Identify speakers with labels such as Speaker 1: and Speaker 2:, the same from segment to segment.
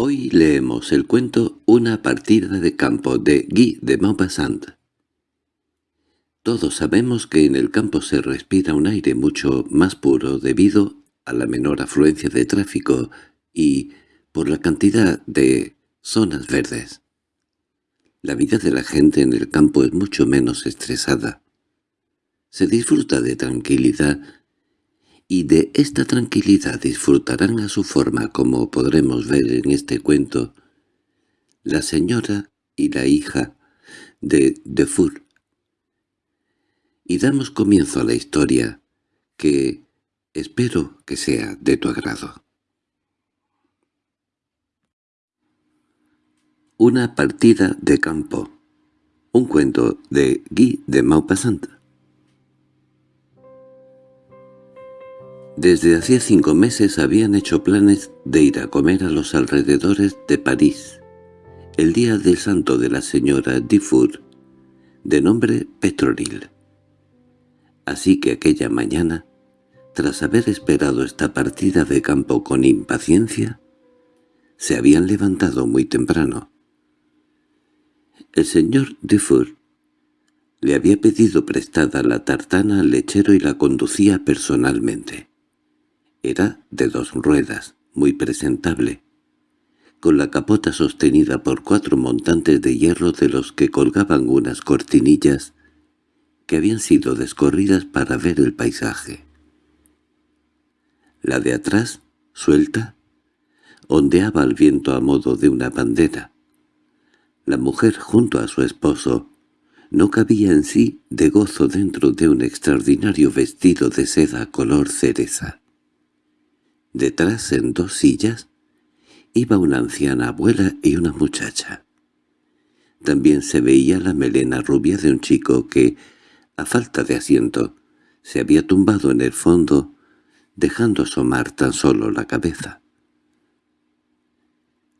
Speaker 1: Hoy leemos el cuento Una partida de campo de Guy de Maupassant. Todos sabemos que en el campo se respira un aire mucho más puro debido a la menor afluencia de tráfico y por la cantidad de zonas verdes. La vida de la gente en el campo es mucho menos estresada. Se disfruta de tranquilidad y de esta tranquilidad disfrutarán a su forma, como podremos ver en este cuento, la señora y la hija de Defour. Y damos comienzo a la historia, que espero que sea de tu agrado. Una partida de campo. Un cuento de Guy de Maupassant. Desde hacía cinco meses habían hecho planes de ir a comer a los alrededores de París, el día del santo de la señora Dufour, de nombre Petronil. Así que aquella mañana, tras haber esperado esta partida de campo con impaciencia, se habían levantado muy temprano. El señor Dufour le había pedido prestada la tartana al lechero y la conducía personalmente. Era de dos ruedas, muy presentable, con la capota sostenida por cuatro montantes de hierro de los que colgaban unas cortinillas que habían sido descorridas para ver el paisaje. La de atrás, suelta, ondeaba al viento a modo de una bandera. La mujer junto a su esposo no cabía en sí de gozo dentro de un extraordinario vestido de seda color cereza. Detrás, en dos sillas, iba una anciana abuela y una muchacha. También se veía la melena rubia de un chico que, a falta de asiento, se había tumbado en el fondo, dejando asomar tan solo la cabeza.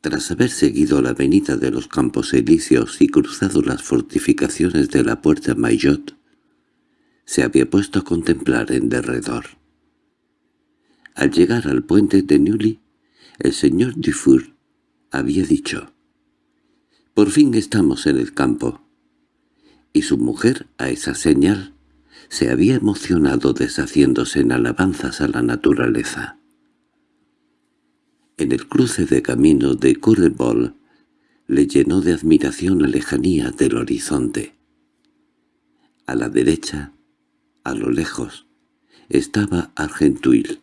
Speaker 1: Tras haber seguido la avenida de los Campos Elíseos y cruzado las fortificaciones de la Puerta Maillot, se había puesto a contemplar en derredor. Al llegar al puente de Neuilly, el señor Dufour había dicho, «Por fin estamos en el campo». Y su mujer, a esa señal, se había emocionado deshaciéndose en alabanzas a la naturaleza. En el cruce de camino de Currebol le llenó de admiración la lejanía del horizonte. A la derecha, a lo lejos, estaba Argentuil,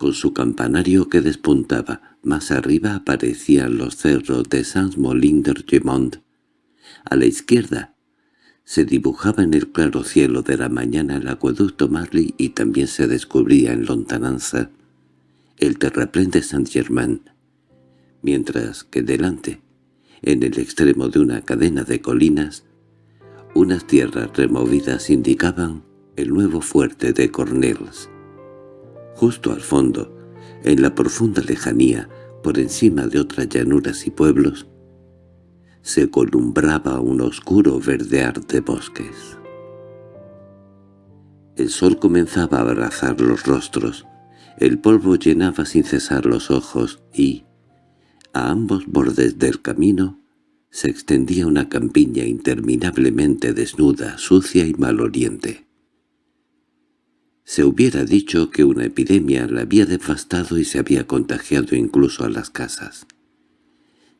Speaker 1: con su campanario que despuntaba. Más arriba aparecían los cerros de Saint-Molin-de-Gemont. A la izquierda se dibujaba en el claro cielo de la mañana el acueducto Marly y también se descubría en lontananza el terraplén de Saint-Germain, mientras que delante, en el extremo de una cadena de colinas, unas tierras removidas indicaban el nuevo fuerte de Cornels. Justo al fondo, en la profunda lejanía, por encima de otras llanuras y pueblos, se columbraba un oscuro verdear de bosques. El sol comenzaba a abrazar los rostros, el polvo llenaba sin cesar los ojos y, a ambos bordes del camino, se extendía una campiña interminablemente desnuda, sucia y maloliente. Se hubiera dicho que una epidemia la había devastado y se había contagiado incluso a las casas,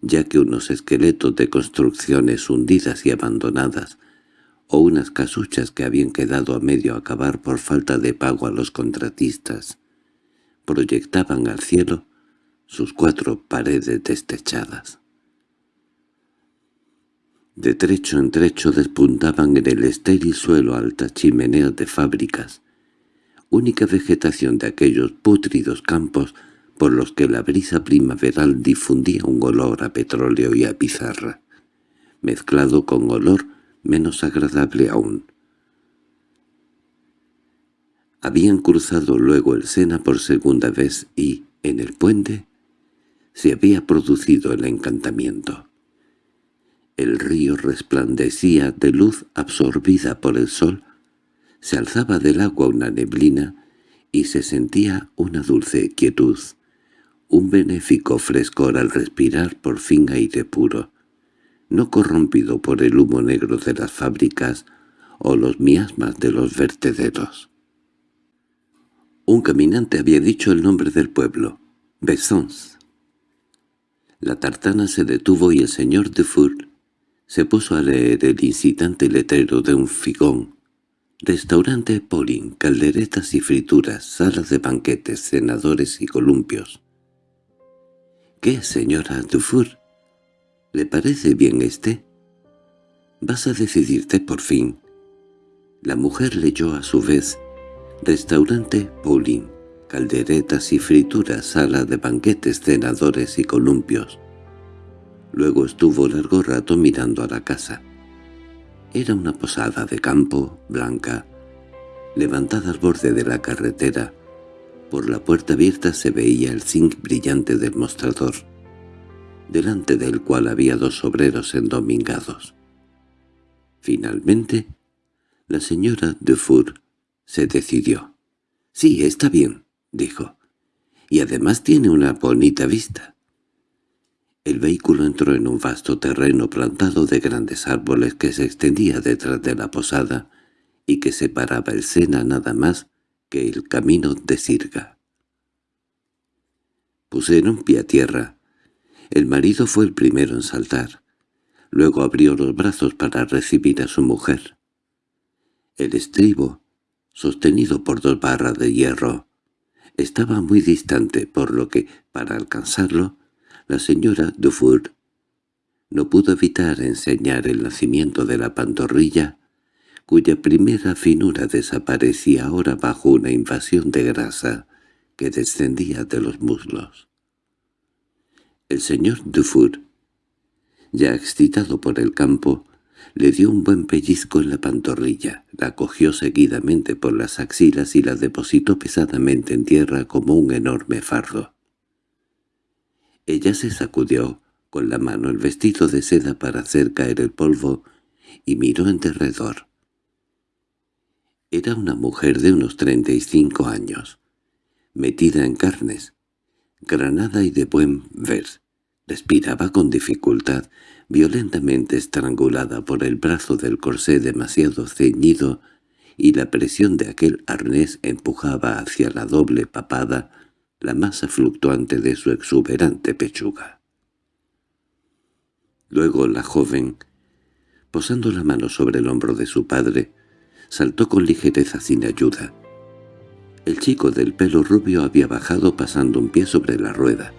Speaker 1: ya que unos esqueletos de construcciones hundidas y abandonadas, o unas casuchas que habían quedado a medio acabar por falta de pago a los contratistas, proyectaban al cielo sus cuatro paredes destechadas. De trecho en trecho despuntaban en el estéril suelo altas chimeneas de fábricas, única vegetación de aquellos pútridos campos por los que la brisa primaveral difundía un olor a petróleo y a pizarra, mezclado con olor menos agradable aún. Habían cruzado luego el Sena por segunda vez y, en el puente, se había producido el encantamiento. El río resplandecía de luz absorbida por el sol se alzaba del agua una neblina y se sentía una dulce quietud, un benéfico frescor al respirar por fin aire puro, no corrompido por el humo negro de las fábricas o los miasmas de los vertederos. Un caminante había dicho el nombre del pueblo, Bessons. La tartana se detuvo y el señor Dufour se puso a leer el incitante letrero de un figón. Restaurante Polin, calderetas y frituras, salas de banquetes, senadores y columpios. —¿Qué, señora Dufour? ¿Le parece bien este? —Vas a decidirte por fin. La mujer leyó a su vez Restaurante Paulín, calderetas y frituras, sala de banquetes, cenadores y columpios. Luego estuvo largo rato mirando a la casa. Era una posada de campo, blanca, levantada al borde de la carretera. Por la puerta abierta se veía el zinc brillante del mostrador, delante del cual había dos obreros endomingados. Finalmente, la señora Dufour se decidió. «Sí, está bien», dijo. «Y además tiene una bonita vista». El vehículo entró en un vasto terreno plantado de grandes árboles que se extendía detrás de la posada y que separaba el Sena nada más que el camino de Sirga. Pusieron pie a tierra. El marido fue el primero en saltar. Luego abrió los brazos para recibir a su mujer. El estribo sostenido por dos barras de hierro. Estaba muy distante, por lo que, para alcanzarlo, la señora Dufour no pudo evitar enseñar el nacimiento de la pantorrilla, cuya primera finura desaparecía ahora bajo una invasión de grasa que descendía de los muslos. El señor Dufour, ya excitado por el campo, le dio un buen pellizco en la pantorrilla, la cogió seguidamente por las axilas y la depositó pesadamente en tierra como un enorme fardo. Ella se sacudió con la mano el vestido de seda para hacer caer el polvo y miró en derredor. Era una mujer de unos treinta y cinco años, metida en carnes, granada y de buen ver. Respiraba con dificultad, violentamente estrangulada por el brazo del corsé demasiado ceñido y la presión de aquel arnés empujaba hacia la doble papada la masa fluctuante de su exuberante pechuga. Luego la joven, posando la mano sobre el hombro de su padre, saltó con ligereza sin ayuda. El chico del pelo rubio había bajado pasando un pie sobre la rueda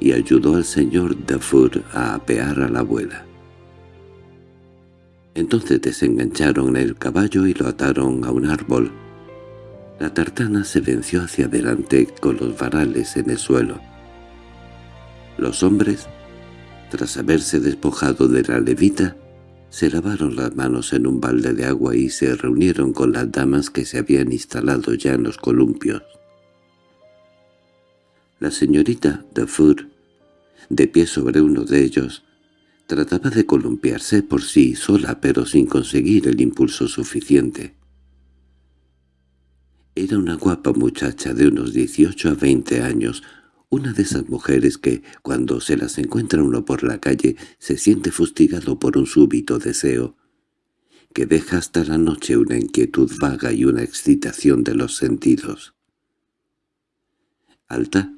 Speaker 1: y ayudó al señor Dafour a apear a la abuela. Entonces desengancharon el caballo y lo ataron a un árbol. La tartana se venció hacia adelante con los varales en el suelo. Los hombres, tras haberse despojado de la levita, se lavaron las manos en un balde de agua y se reunieron con las damas que se habían instalado ya en los columpios. La señorita Dufour, de pie sobre uno de ellos, trataba de columpiarse por sí sola pero sin conseguir el impulso suficiente. Era una guapa muchacha de unos dieciocho a veinte años, una de esas mujeres que, cuando se las encuentra uno por la calle, se siente fustigado por un súbito deseo, que deja hasta la noche una inquietud vaga y una excitación de los sentidos. Alta,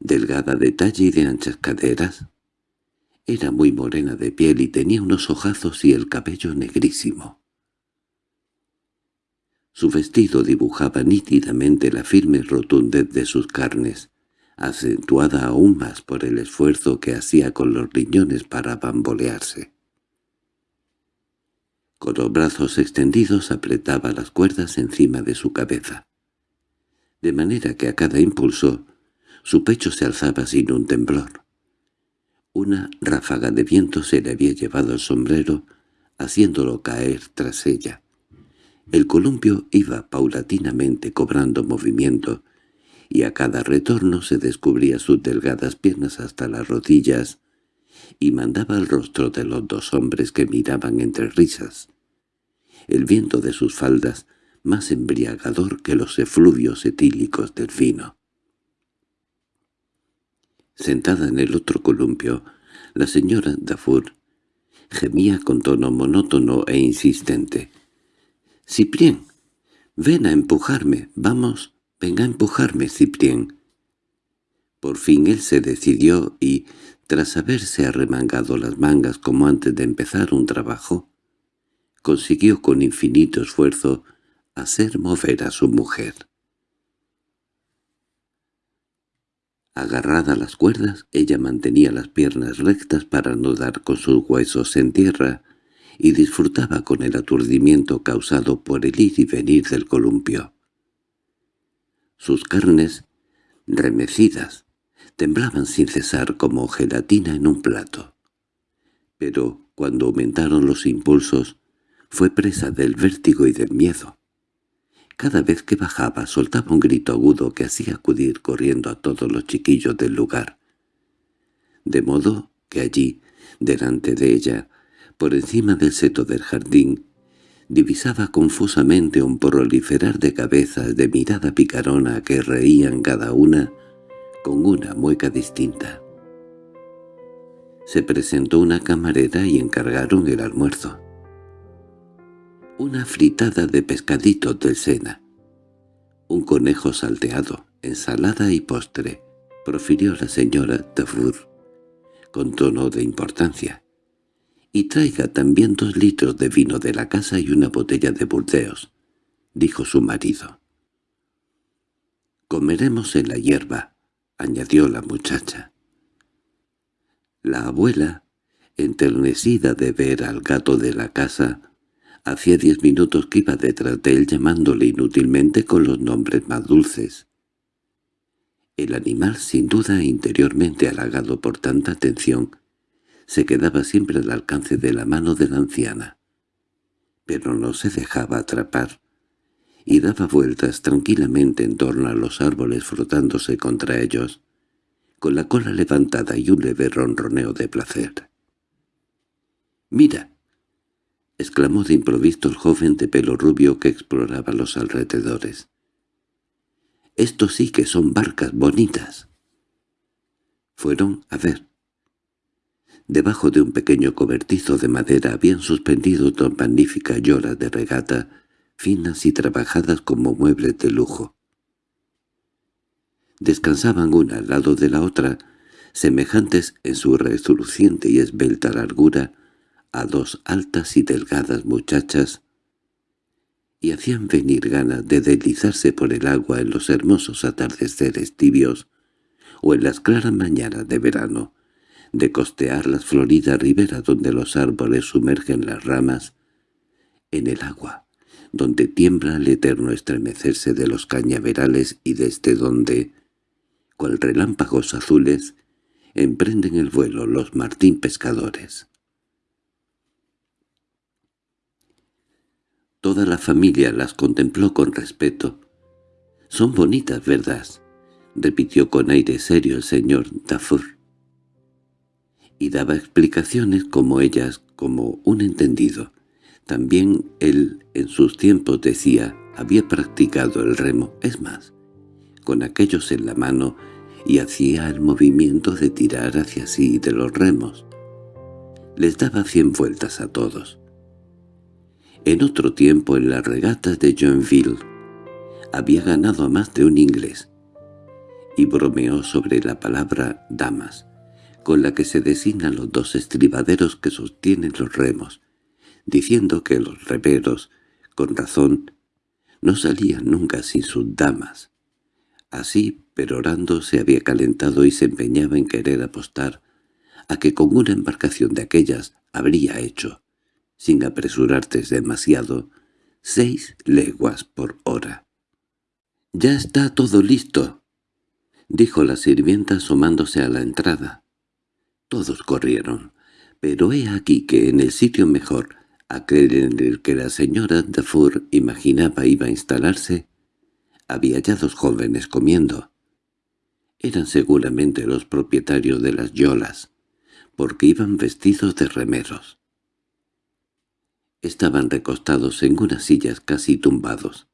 Speaker 1: delgada de talle y de anchas caderas. Era muy morena de piel y tenía unos ojazos y el cabello negrísimo. Su vestido dibujaba nítidamente la firme rotundez de sus carnes, acentuada aún más por el esfuerzo que hacía con los riñones para bambolearse. Con los brazos extendidos apretaba las cuerdas encima de su cabeza, de manera que a cada impulso su pecho se alzaba sin un temblor. Una ráfaga de viento se le había llevado el sombrero, haciéndolo caer tras ella. El columpio iba paulatinamente cobrando movimiento, y a cada retorno se descubría sus delgadas piernas hasta las rodillas, y mandaba el rostro de los dos hombres que miraban entre risas. El viento de sus faldas, más embriagador que los efluvios etílicos del vino. Sentada en el otro columpio, la señora Dafour gemía con tono monótono e insistente. «Ciprien, ven a empujarme, vamos, venga a empujarme, Ciprien». Por fin él se decidió y, tras haberse arremangado las mangas como antes de empezar un trabajo, consiguió con infinito esfuerzo hacer mover a su mujer. Agarrada a las cuerdas, ella mantenía las piernas rectas para no dar con sus huesos en tierra y disfrutaba con el aturdimiento causado por el ir y venir del columpio. Sus carnes, remecidas, temblaban sin cesar como gelatina en un plato. Pero cuando aumentaron los impulsos, fue presa del vértigo y del miedo. Cada vez que bajaba soltaba un grito agudo que hacía acudir corriendo a todos los chiquillos del lugar. De modo que allí, delante de ella, por encima del seto del jardín, divisaba confusamente un proliferar de cabezas de mirada picarona que reían cada una con una mueca distinta. Se presentó una camarera y encargaron el almuerzo una fritada de pescaditos del Sena, un conejo salteado, ensalada y postre, profirió la señora Tafur, con tono de importancia. —Y traiga también dos litros de vino de la casa y una botella de Burdeos —dijo su marido. —Comeremos en la hierba —añadió la muchacha. La abuela, enternecida de ver al gato de la casa, Hacía diez minutos que iba detrás de él llamándole inútilmente con los nombres más dulces. El animal, sin duda interiormente halagado por tanta atención, se quedaba siempre al alcance de la mano de la anciana. Pero no se dejaba atrapar, y daba vueltas tranquilamente en torno a los árboles frotándose contra ellos, con la cola levantada y un leve ronroneo de placer. —¡Mira! —exclamó de improviso el joven de pelo rubio que exploraba los alrededores. —Estos sí que son barcas bonitas. Fueron a ver. Debajo de un pequeño cobertizo de madera habían suspendido dos magníficas lloras de regata, finas y trabajadas como muebles de lujo. Descansaban una al lado de la otra, semejantes en su resoluciente y esbelta largura, a dos altas y delgadas muchachas y hacían venir ganas de deslizarse por el agua en los hermosos atardeceres tibios o en las claras mañanas de verano, de costear las floridas riberas donde los árboles sumergen las ramas en el agua, donde tiembla el eterno estremecerse de los cañaverales y desde donde, cual relámpagos azules, emprenden el vuelo los martín pescadores. Toda la familia las contempló con respeto. «Son bonitas, ¿verdad?» repitió con aire serio el señor Dafour. Y daba explicaciones como ellas, como un entendido. También él, en sus tiempos, decía, había practicado el remo, es más, con aquellos en la mano, y hacía el movimiento de tirar hacia sí de los remos. Les daba cien vueltas a todos. En otro tiempo en las regatas de Joinville había ganado a más de un inglés, y bromeó sobre la palabra «damas», con la que se designan los dos estribaderos que sostienen los remos, diciendo que los remeros, con razón, no salían nunca sin sus damas. Así, perorando, se había calentado y se empeñaba en querer apostar a que con una embarcación de aquellas habría hecho sin apresurarte demasiado, seis leguas por hora. —Ya está todo listo —dijo la sirvienta asomándose a la entrada. Todos corrieron, pero he aquí que en el sitio mejor, aquel en el que la señora Dafour imaginaba iba a instalarse, había ya dos jóvenes comiendo. Eran seguramente los propietarios de las yolas, porque iban vestidos de remeros. Estaban recostados en unas sillas casi tumbados.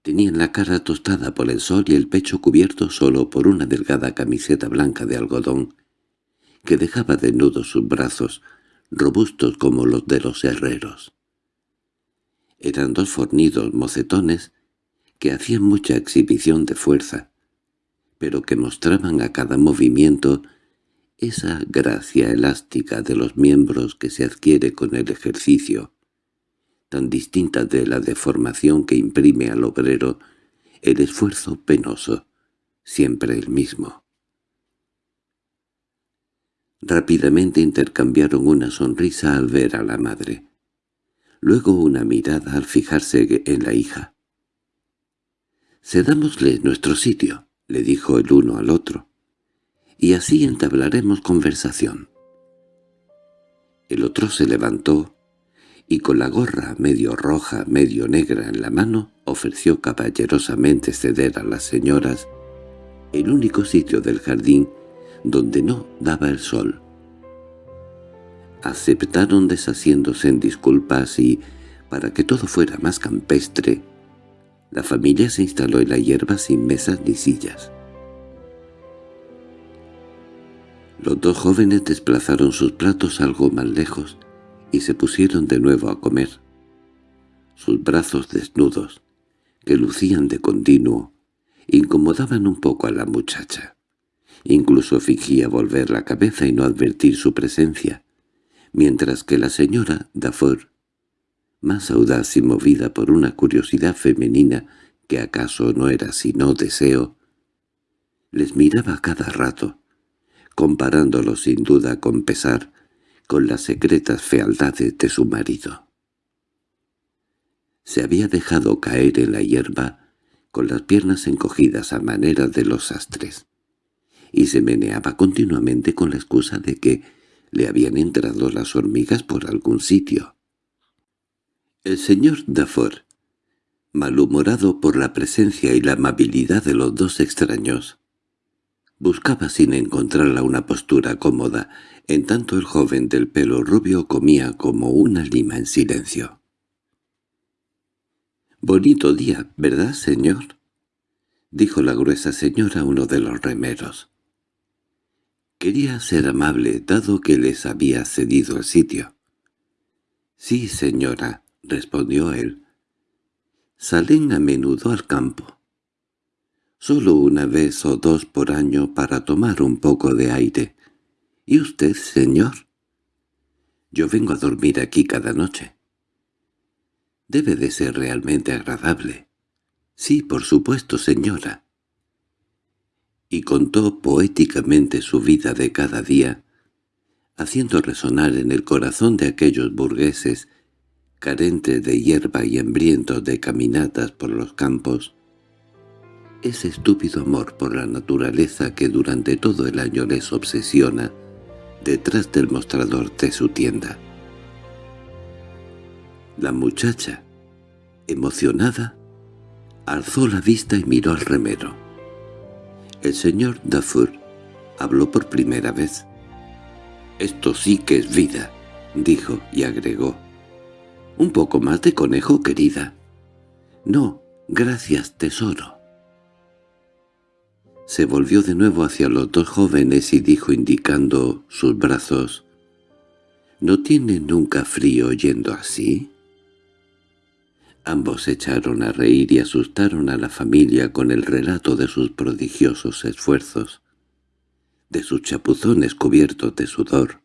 Speaker 1: Tenían la cara tostada por el sol y el pecho cubierto solo por una delgada camiseta blanca de algodón, que dejaba desnudos sus brazos, robustos como los de los herreros. Eran dos fornidos mocetones que hacían mucha exhibición de fuerza, pero que mostraban a cada movimiento esa gracia elástica de los miembros que se adquiere con el ejercicio, tan distinta de la deformación que imprime al obrero el esfuerzo penoso, siempre el mismo. Rápidamente intercambiaron una sonrisa al ver a la madre, luego una mirada al fijarse en la hija. «Cedámosle nuestro sitio», le dijo el uno al otro, «y así entablaremos conversación». El otro se levantó y con la gorra medio roja, medio negra en la mano, ofreció caballerosamente ceder a las señoras el único sitio del jardín donde no daba el sol. Aceptaron deshaciéndose en disculpas y, para que todo fuera más campestre, la familia se instaló en la hierba sin mesas ni sillas. Los dos jóvenes desplazaron sus platos algo más lejos y se pusieron de nuevo a comer. Sus brazos desnudos, que lucían de continuo, incomodaban un poco a la muchacha. Incluso fingía volver la cabeza y no advertir su presencia, mientras que la señora Dafour, más audaz y movida por una curiosidad femenina que acaso no era sino deseo, les miraba cada rato, comparándolo sin duda con pesar con las secretas fealdades de su marido. Se había dejado caer en la hierba con las piernas encogidas a manera de los astres y se meneaba continuamente con la excusa de que le habían entrado las hormigas por algún sitio. El señor Dafour, malhumorado por la presencia y la amabilidad de los dos extraños, buscaba sin encontrarla una postura cómoda, en tanto el joven del pelo rubio comía como una lima en silencio. «Bonito día, ¿verdad, señor?» dijo la gruesa señora a uno de los remeros. Quería ser amable, dado que les había cedido el sitio. —Sí, señora —respondió él—. Salen a menudo al campo. Solo una vez o dos por año para tomar un poco de aire. ¿Y usted, señor? Yo vengo a dormir aquí cada noche. Debe de ser realmente agradable. Sí, por supuesto, señora y contó poéticamente su vida de cada día, haciendo resonar en el corazón de aquellos burgueses, carentes de hierba y hambrientos de caminatas por los campos, ese estúpido amor por la naturaleza que durante todo el año les obsesiona detrás del mostrador de su tienda. La muchacha, emocionada, alzó la vista y miró al remero. El señor Dufour habló por primera vez. «Esto sí que es vida», dijo y agregó. «Un poco más de conejo, querida». «No, gracias, tesoro». Se volvió de nuevo hacia los dos jóvenes y dijo indicando sus brazos, «¿No tiene nunca frío yendo así?» Ambos echaron a reír y asustaron a la familia con el relato de sus prodigiosos esfuerzos, de sus chapuzones cubiertos de sudor,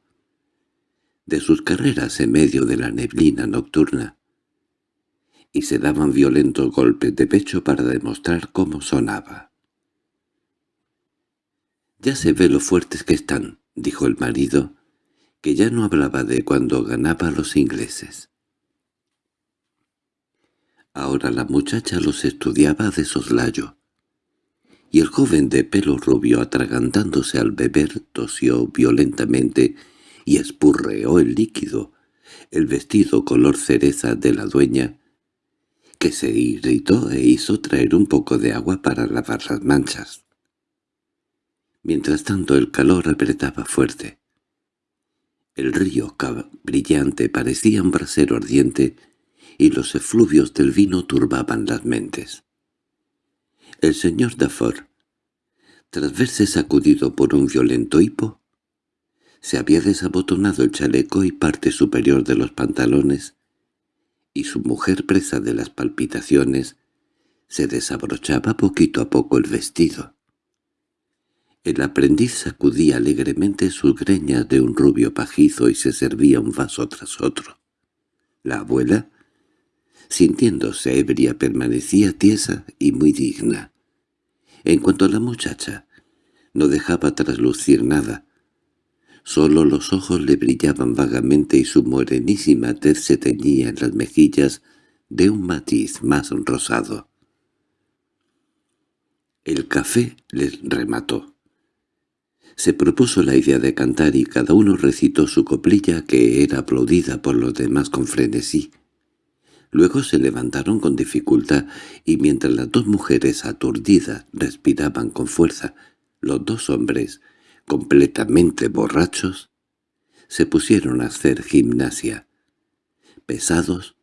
Speaker 1: de sus carreras en medio de la neblina nocturna, y se daban violentos golpes de pecho para demostrar cómo sonaba. «Ya se ve lo fuertes que están», dijo el marido, que ya no hablaba de cuando ganaba los ingleses. Ahora la muchacha los estudiaba de soslayo. Y el joven de pelo rubio atragantándose al beber tosió violentamente y espurreó el líquido, el vestido color cereza de la dueña, que se irritó e hizo traer un poco de agua para lavar las manchas. Mientras tanto el calor apretaba fuerte. El río brillante parecía un brasero ardiente y los efluvios del vino turbaban las mentes. El señor Dafoe, tras verse sacudido por un violento hipo, se había desabotonado el chaleco y parte superior de los pantalones, y su mujer presa de las palpitaciones se desabrochaba poquito a poco el vestido. El aprendiz sacudía alegremente sus greñas de un rubio pajizo y se servía un vaso tras otro. La abuela, sintiéndose ebria, permanecía tiesa y muy digna. En cuanto a la muchacha, no dejaba traslucir nada. Solo los ojos le brillaban vagamente y su morenísima tez se teñía en las mejillas de un matiz más rosado. El café les remató. Se propuso la idea de cantar y cada uno recitó su coplilla que era aplaudida por los demás con frenesí. Luego se levantaron con dificultad y mientras las dos mujeres aturdidas respiraban con fuerza, los dos hombres, completamente borrachos, se pusieron a hacer gimnasia. Pesados,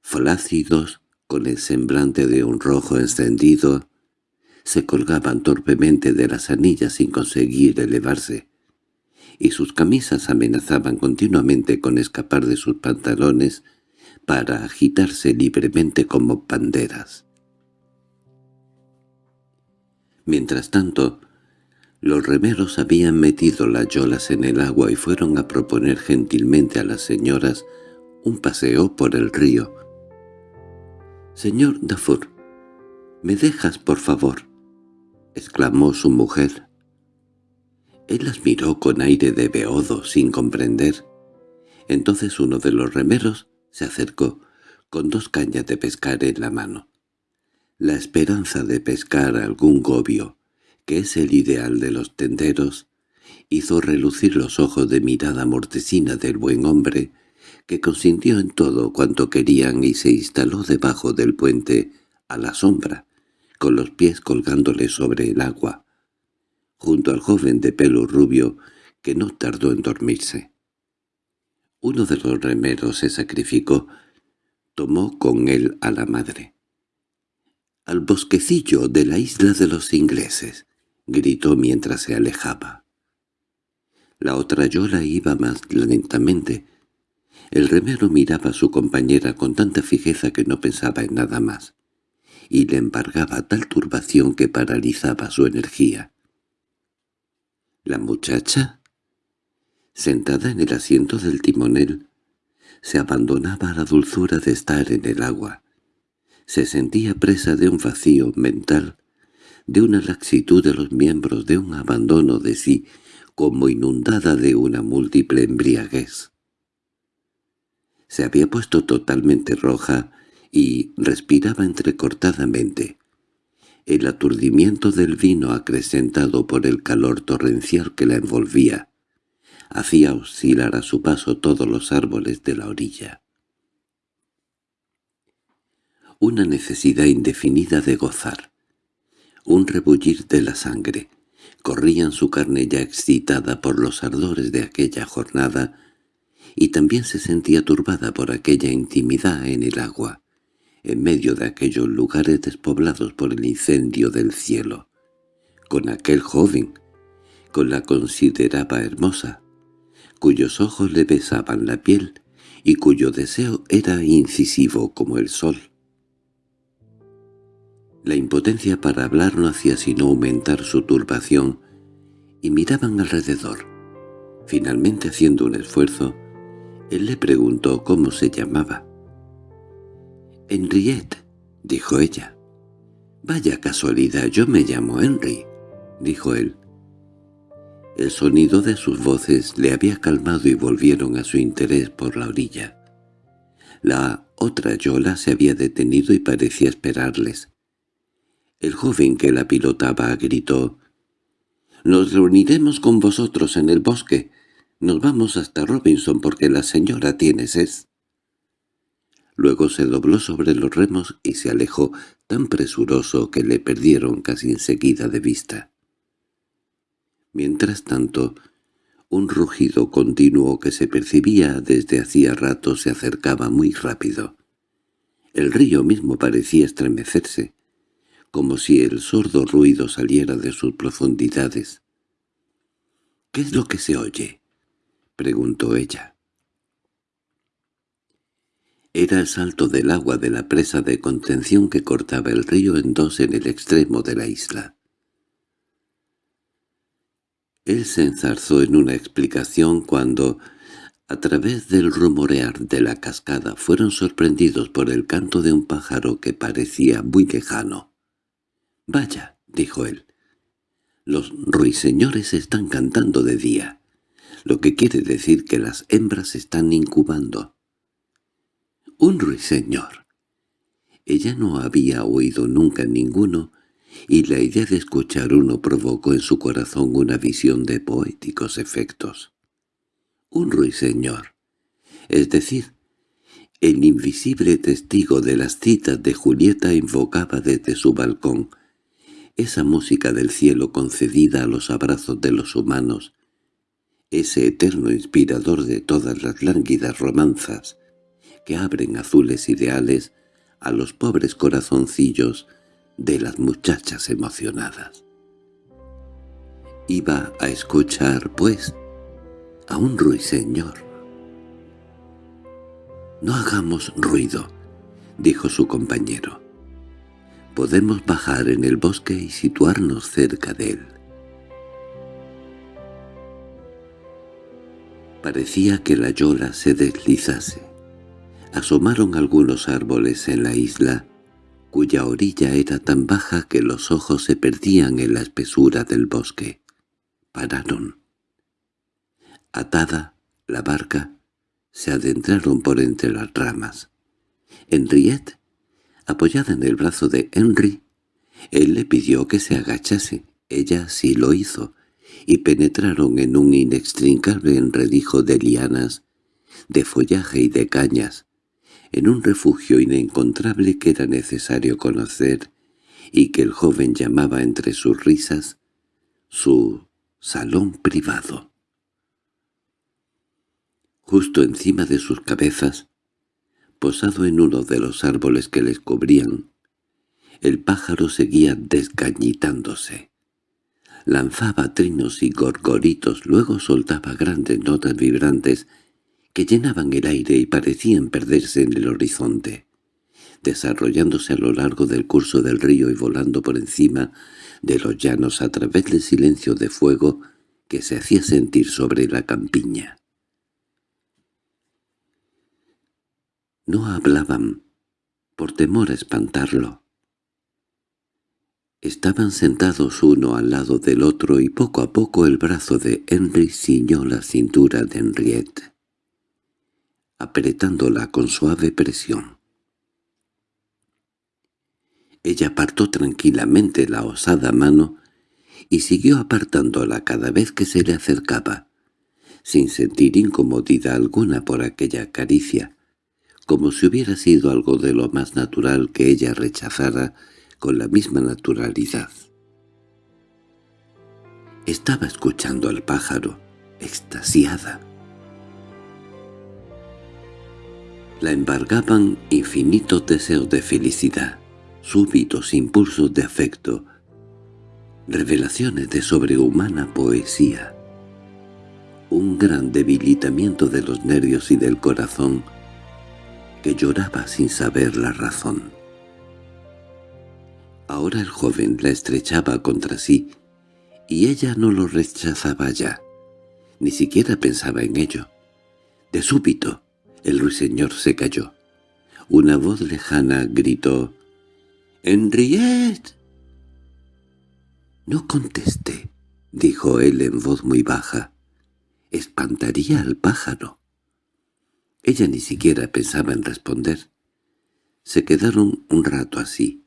Speaker 1: flácidos, con el semblante de un rojo encendido, se colgaban torpemente de las anillas sin conseguir elevarse, y sus camisas amenazaban continuamente con escapar de sus pantalones para agitarse libremente como banderas. Mientras tanto, los remeros habían metido las yolas en el agua y fueron a proponer gentilmente a las señoras un paseo por el río. «Señor Dafour, ¿me dejas, por favor?» —exclamó su mujer. Él las miró con aire de beodo, sin comprender. Entonces uno de los remeros se acercó, con dos cañas de pescar en la mano. La esperanza de pescar algún gobio, que es el ideal de los tenderos, hizo relucir los ojos de mirada mortecina del buen hombre, que consintió en todo cuanto querían y se instaló debajo del puente, a la sombra, con los pies colgándole sobre el agua, junto al joven de pelo rubio que no tardó en dormirse. Uno de los remeros se sacrificó, tomó con él a la madre. «¡Al bosquecillo de la isla de los ingleses!» gritó mientras se alejaba. La otra yola iba más lentamente. El remero miraba a su compañera con tanta fijeza que no pensaba en nada más y le embargaba tal turbación que paralizaba su energía. La muchacha, sentada en el asiento del timonel, se abandonaba a la dulzura de estar en el agua. Se sentía presa de un vacío mental, de una laxitud de los miembros, de un abandono de sí, como inundada de una múltiple embriaguez. Se había puesto totalmente roja y respiraba entrecortadamente. El aturdimiento del vino acrecentado por el calor torrencial que la envolvía hacía oscilar a su paso todos los árboles de la orilla. Una necesidad indefinida de gozar, un rebullir de la sangre, corría en su carne ya excitada por los ardores de aquella jornada, y también se sentía turbada por aquella intimidad en el agua en medio de aquellos lugares despoblados por el incendio del cielo, con aquel joven, con la consideraba hermosa, cuyos ojos le besaban la piel y cuyo deseo era incisivo como el sol. La impotencia para hablar no hacía sino aumentar su turbación, y miraban alrededor. Finalmente, haciendo un esfuerzo, él le preguntó cómo se llamaba. «Henriette», dijo ella. «Vaya casualidad, yo me llamo Henry», dijo él. El sonido de sus voces le había calmado y volvieron a su interés por la orilla. La otra yola se había detenido y parecía esperarles. El joven que la pilotaba gritó, «Nos reuniremos con vosotros en el bosque. Nos vamos hasta Robinson porque la señora tiene sed». Luego se dobló sobre los remos y se alejó tan presuroso que le perdieron casi enseguida de vista. Mientras tanto, un rugido continuo que se percibía desde hacía rato se acercaba muy rápido. El río mismo parecía estremecerse, como si el sordo ruido saliera de sus profundidades. —¿Qué es lo que se oye? —preguntó ella. Era el salto del agua de la presa de contención que cortaba el río en dos en el extremo de la isla. Él se enzarzó en una explicación cuando, a través del rumorear de la cascada, fueron sorprendidos por el canto de un pájaro que parecía muy lejano. «Vaya», dijo él, «los ruiseñores están cantando de día, lo que quiere decir que las hembras están incubando». «Un ruiseñor». Ella no había oído nunca ninguno, y la idea de escuchar uno provocó en su corazón una visión de poéticos efectos. Un ruiseñor, es decir, el invisible testigo de las citas de Julieta invocaba desde su balcón esa música del cielo concedida a los abrazos de los humanos, ese eterno inspirador de todas las lánguidas romanzas que abren azules ideales a los pobres corazoncillos de las muchachas emocionadas. Iba a escuchar, pues, a un ruiseñor. «No hagamos ruido», dijo su compañero. «Podemos bajar en el bosque y situarnos cerca de él». Parecía que la yola se deslizase. Asomaron algunos árboles en la isla cuya orilla era tan baja que los ojos se perdían en la espesura del bosque. Pararon. Atada, la barca, se adentraron por entre las ramas. Henriette, apoyada en el brazo de Henry, él le pidió que se agachase. Ella sí lo hizo, y penetraron en un inextricable enredijo de lianas, de follaje y de cañas, en un refugio inencontrable que era necesario conocer y que el joven llamaba entre sus risas su salón privado. Justo encima de sus cabezas, posado en uno de los árboles que les cubrían, el pájaro seguía desgañitándose. Lanzaba trinos y gorgoritos, luego soltaba grandes notas vibrantes que llenaban el aire y parecían perderse en el horizonte, desarrollándose a lo largo del curso del río y volando por encima de los llanos a través del silencio de fuego que se hacía sentir sobre la campiña. No hablaban, por temor a espantarlo. Estaban sentados uno al lado del otro y poco a poco el brazo de Henry ciñó la cintura de Henriette apretándola con suave presión. Ella apartó tranquilamente la osada mano y siguió apartándola cada vez que se le acercaba, sin sentir incomodidad alguna por aquella caricia, como si hubiera sido algo de lo más natural que ella rechazara con la misma naturalidad. Estaba escuchando al pájaro, extasiada. La embargaban infinitos deseos de felicidad, súbitos impulsos de afecto, revelaciones de sobrehumana poesía, un gran debilitamiento de los nervios y del corazón que lloraba sin saber la razón. Ahora el joven la estrechaba contra sí, y ella no lo rechazaba ya, ni siquiera pensaba en ello. De súbito, el ruiseñor se cayó. Una voz lejana gritó, «¡Henriette!». «No contesté», dijo él en voz muy baja. «Espantaría al pájaro». Ella ni siquiera pensaba en responder. Se quedaron un rato así.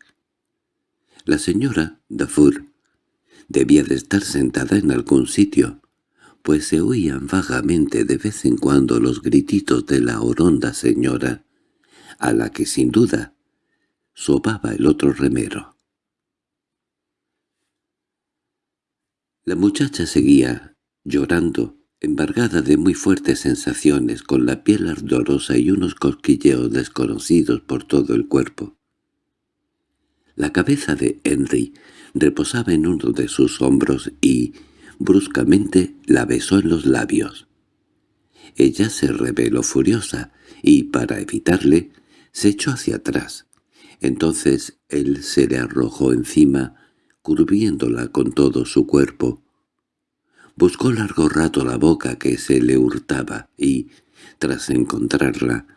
Speaker 1: La señora Dafour debía de estar sentada en algún sitio, pues se oían vagamente de vez en cuando los grititos de la oronda señora, a la que sin duda sobaba el otro remero. La muchacha seguía, llorando, embargada de muy fuertes sensaciones, con la piel ardorosa y unos cosquilleos desconocidos por todo el cuerpo. La cabeza de Henry reposaba en uno de sus hombros y, bruscamente, la besó en los labios. Ella se reveló furiosa y, para evitarle, se echó hacia atrás. Entonces él se le arrojó encima, curviéndola con todo su cuerpo. Buscó largo rato la boca que se le hurtaba y, tras encontrarla,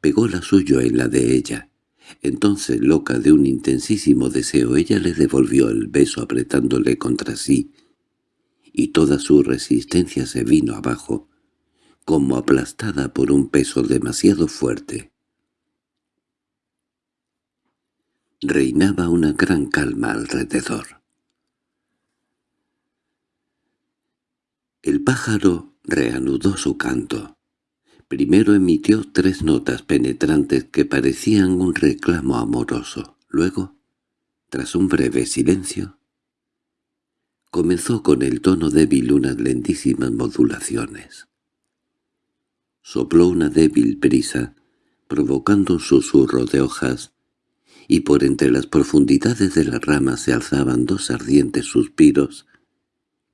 Speaker 1: pegó la suyo en la de ella. Entonces, loca de un intensísimo deseo, ella le devolvió el beso apretándole contra sí, y toda su resistencia se vino abajo, como aplastada por un peso demasiado fuerte. Reinaba una gran calma alrededor. El pájaro reanudó su canto. Primero emitió tres notas penetrantes que parecían un reclamo amoroso. Luego, tras un breve silencio, comenzó con el tono débil unas lentísimas modulaciones. Sopló una débil brisa, provocando un susurro de hojas, y por entre las profundidades de las ramas se alzaban dos ardientes suspiros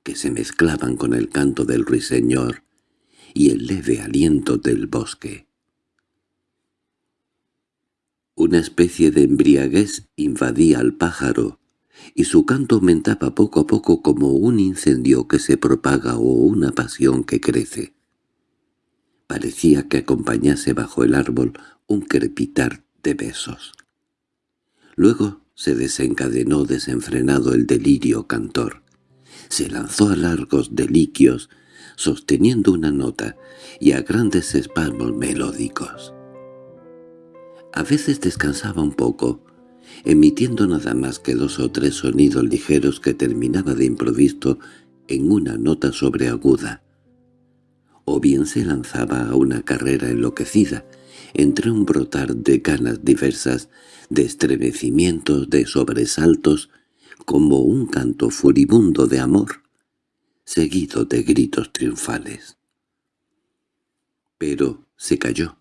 Speaker 1: que se mezclaban con el canto del ruiseñor y el leve aliento del bosque. Una especie de embriaguez invadía al pájaro, y su canto aumentaba poco a poco como un incendio que se propaga o una pasión que crece. Parecía que acompañase bajo el árbol un crepitar de besos. Luego se desencadenó desenfrenado el delirio cantor. Se lanzó a largos deliquios sosteniendo una nota y a grandes espasmos melódicos. A veces descansaba un poco, emitiendo nada más que dos o tres sonidos ligeros que terminaba de improviso en una nota sobreaguda. O bien se lanzaba a una carrera enloquecida, entre un brotar de ganas diversas, de estremecimientos, de sobresaltos, como un canto furibundo de amor seguido de gritos triunfales. Pero se cayó,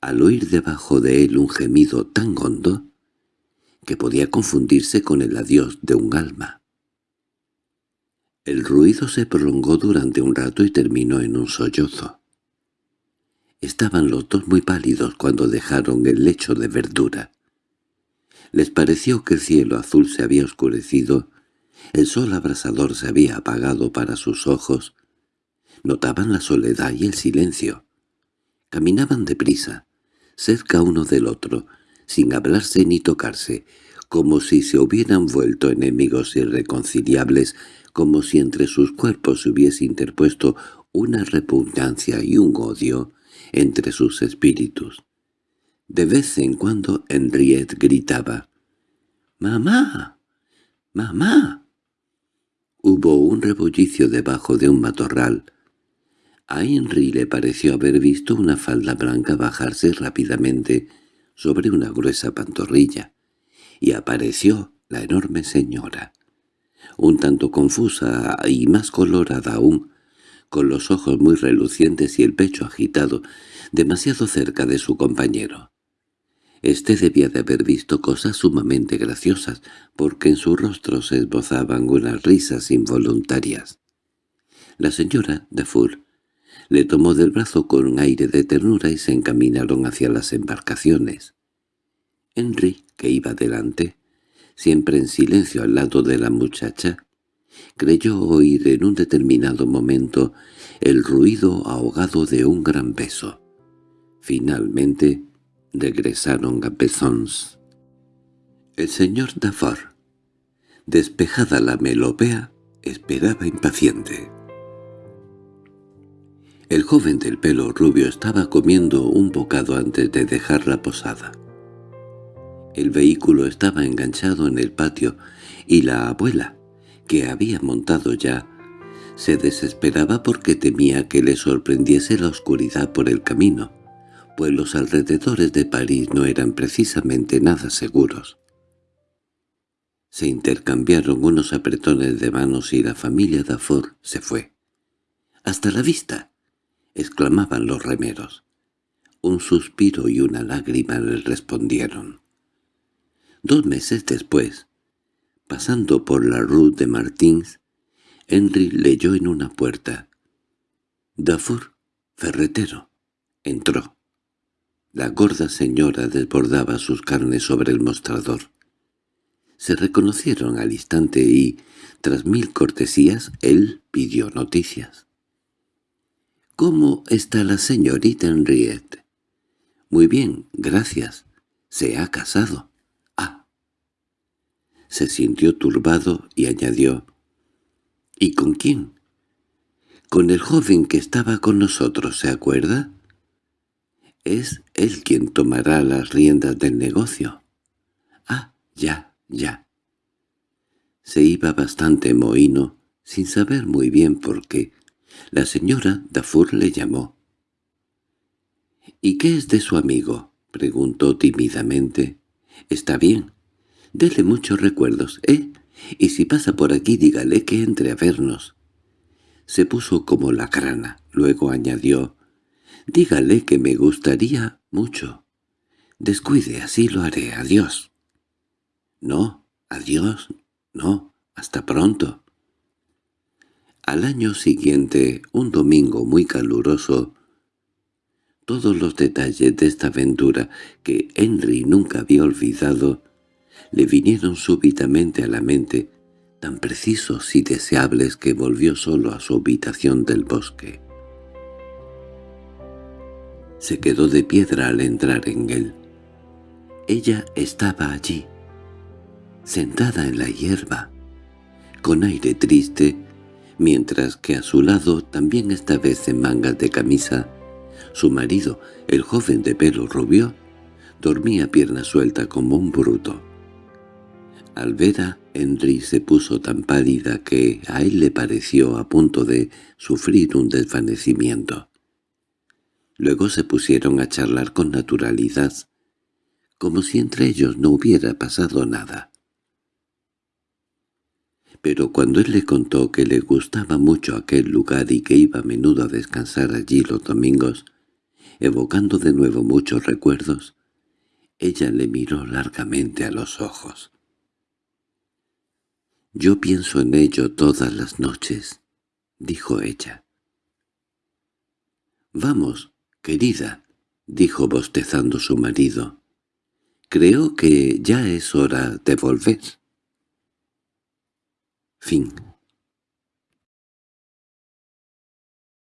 Speaker 1: al oír debajo de él un gemido tan hondo que podía confundirse con el adiós de un alma. El ruido se prolongó durante un rato y terminó en un sollozo. Estaban los dos muy pálidos cuando dejaron el lecho de verdura. Les pareció que el cielo azul se había oscurecido el sol abrasador se había apagado para sus ojos. Notaban la soledad y el silencio. Caminaban deprisa, cerca uno del otro, sin hablarse ni tocarse, como si se hubieran vuelto enemigos irreconciliables, como si entre sus cuerpos se hubiese interpuesto una repugnancia y un odio entre sus espíritus. De vez en cuando Henriette gritaba, «¡Mamá! ¡Mamá!» Hubo un rebullicio debajo de un matorral. A Henry le pareció haber visto una falda blanca bajarse rápidamente sobre una gruesa pantorrilla, y apareció la enorme señora, un tanto confusa y más colorada aún, con los ojos muy relucientes y el pecho agitado, demasiado cerca de su compañero. Este debía de haber visto cosas sumamente graciosas, porque en su rostro se esbozaban unas risas involuntarias. La señora Dufour le tomó del brazo con un aire de ternura y se encaminaron hacia las embarcaciones. Henry, que iba delante, siempre en silencio al lado de la muchacha, creyó oír en un determinado momento el ruido ahogado de un gran beso. Finalmente, regresaron a Bezons. El señor Dafar, despejada la melopea, esperaba impaciente. El joven del pelo rubio estaba comiendo un bocado antes de dejar la posada. El vehículo estaba enganchado en el patio y la abuela, que había montado ya, se desesperaba porque temía que le sorprendiese la oscuridad por el camino pues los alrededores de París no eran precisamente nada seguros. Se intercambiaron unos apretones de manos y la familia Dafour se fue. —¡Hasta la vista! —exclamaban los remeros. Un suspiro y una lágrima les respondieron. Dos meses después, pasando por la rue de Martins, Henry leyó en una puerta. «Dafour, ferretero». Entró. La gorda señora desbordaba sus carnes sobre el mostrador. Se reconocieron al instante y, tras mil cortesías, él pidió noticias. —¿Cómo está la señorita Henriette? —Muy bien, gracias. Se ha casado. —Ah. Se sintió turbado y añadió. —¿Y con quién? —Con el joven que estaba con nosotros, ¿se acuerda? Es él quien tomará las riendas del negocio. —Ah, ya, ya. Se iba bastante mohino, sin saber muy bien por qué. La señora Dafur le llamó. —¿Y qué es de su amigo? —preguntó tímidamente. —Está bien. Dele muchos recuerdos, ¿eh? Y si pasa por aquí dígale que entre a vernos. Se puso como la crana, luego añadió. —Dígale que me gustaría mucho. Descuide, así lo haré. Adiós. —No, adiós, no, hasta pronto. Al año siguiente, un domingo muy caluroso, todos los detalles de esta aventura, que Henry nunca había olvidado, le vinieron súbitamente a la mente, tan precisos y deseables que volvió solo a su habitación del bosque. Se quedó de piedra al entrar en él. Ella estaba allí, sentada en la hierba, con aire triste, mientras que a su lado, también esta vez en mangas de camisa, su marido, el joven de pelo rubio, dormía pierna suelta como un bruto. Al ver a Henry se puso tan pálida que a él le pareció a punto de sufrir un desvanecimiento. Luego se pusieron a charlar con naturalidad, como si entre ellos no hubiera pasado nada. Pero cuando él le contó que le gustaba mucho aquel lugar y que iba a menudo a descansar allí los domingos, evocando de nuevo muchos recuerdos, ella le miró largamente a los ojos. «Yo pienso en ello todas las noches», dijo ella. «Vamos, querida», dijo bostezando su marido. «Creo que ya es hora de volver». Fin